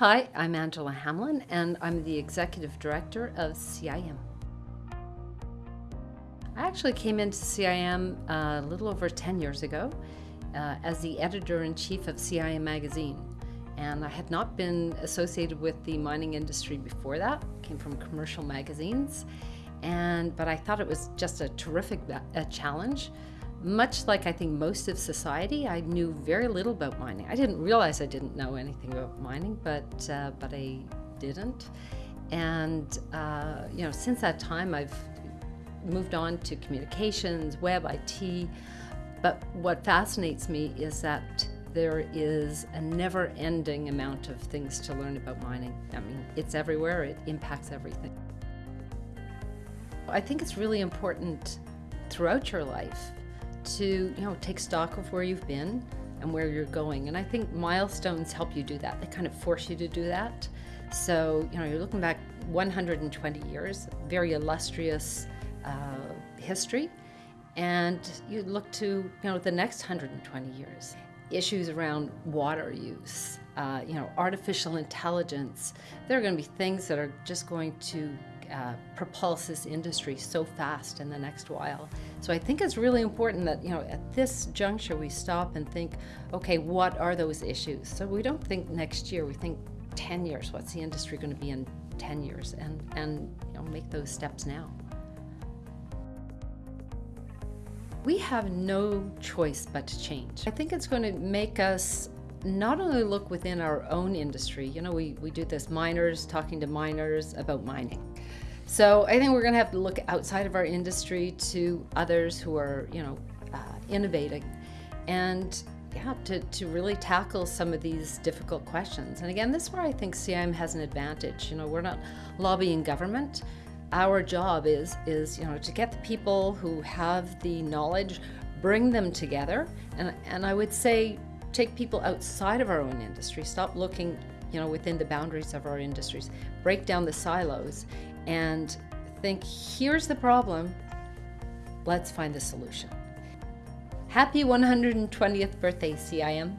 Hi, I'm Angela Hamlin, and I'm the Executive Director of CIM. I actually came into CIM uh, a little over 10 years ago uh, as the editor-in-chief of CIM magazine. And I had not been associated with the mining industry before that, came from commercial magazines. And, but I thought it was just a terrific a challenge much like I think most of society, I knew very little about mining. I didn't realize I didn't know anything about mining, but uh, but I didn't. And uh, you know, since that time, I've moved on to communications, web, IT. But what fascinates me is that there is a never-ending amount of things to learn about mining. I mean, it's everywhere. It impacts everything. I think it's really important throughout your life to you know take stock of where you've been and where you're going. And I think milestones help you do that. They kind of force you to do that. So you know you're looking back 120 years, very illustrious uh, history, and you look to you know the next 120 years. Issues around water use, uh, you know, artificial intelligence. There are going to be things that are just going to uh, propulse this industry so fast in the next while. So I think it's really important that, you know, at this juncture we stop and think, okay, what are those issues? So we don't think next year, we think 10 years, what's the industry going to be in 10 years? And, and you know, make those steps now. We have no choice but to change. I think it's going to make us not only look within our own industry, you know, we, we do this miners talking to miners about mining. So I think we're going to have to look outside of our industry to others who are, you know, uh, innovating and yeah, to, to really tackle some of these difficult questions. And again, this is where I think CIM has an advantage. You know, we're not lobbying government. Our job is, is you know, to get the people who have the knowledge, bring them together. And, and I would say, take people outside of our own industry, stop looking you know, within the boundaries of our industries, break down the silos and think, here's the problem, let's find the solution. Happy 120th birthday, CIM.